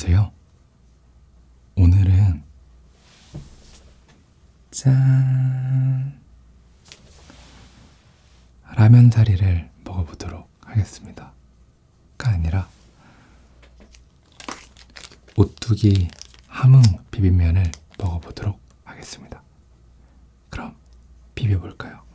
안녕하세요. 오늘은 짠 라면 사리를 먹어보도록 하겠습니다. 가 아니라 오뚜기 함흥 비빔면을 먹어보도록 하겠습니다. 그럼 비벼볼까요?